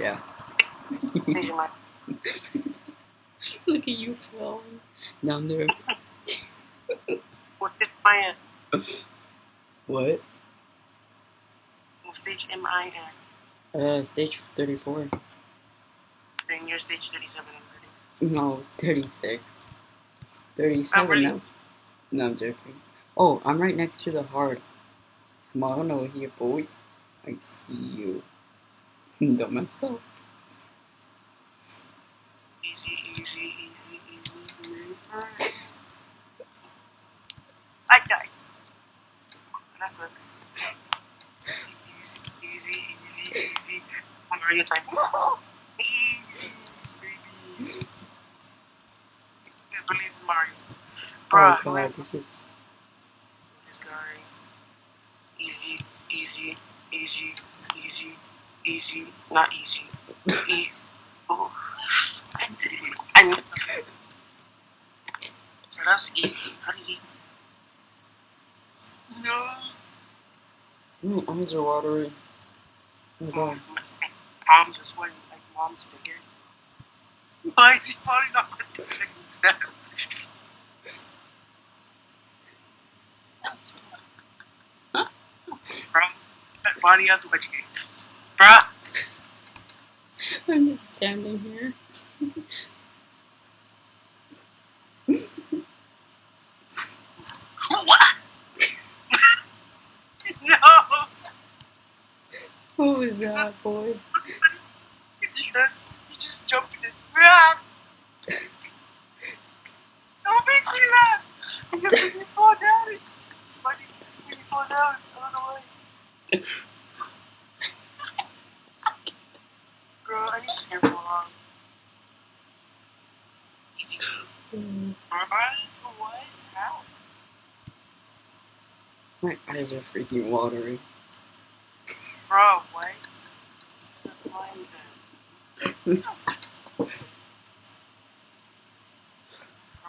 yeah. Please your mic. Look at you falling down there. What stage am I in? What? What stage am I in? Uh, stage 34. Then you're stage 37 and 30. No, 36. 37 really- now. No, I'm joking. Oh, I'm right next to the heart. Come on over here, boy. I see you. Mess up. Easy, easy, easy, easy. I died. That sucks. Easy, easy, easy, easy. Mario time. Easy, baby. Just believe Mario. Bruh, oh god, this is. this guy. Easy, easy, easy, easy, easy. Not easy. Easy. Oh. I did it. I knew it. So that's easy. How do you eat? No. My eyes are my god. Palms are sweating like mom's spaghetti. Why is he falling off at the second steps? Bro, that body out the way Bruh, I'm just standing here. what? no! Who is that boy? Because you just jumped in. Ah! Don't make me laugh! Because when you fall down, it's funny. When you fall down, I don't know why. Bro, I need to hear more long. Easy. Mm, what? How? My eyes are freaking watering. Bro, what? Bro,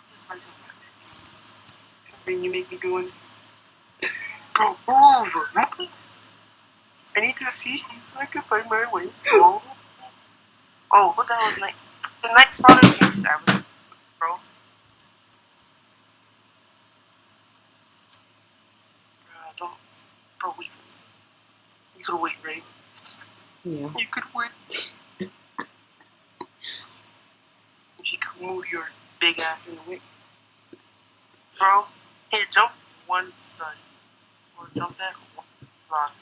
this place is And then you make me go in. Bro! Move! I need to see you so I can find my way. Oh, oh what the hell is night? The night product just bro. Don't. Bro, for. You could wait, right? Yeah. You could wait. if you could move your big ass in the way. Bro, here, jump one stud. Or jump that one block.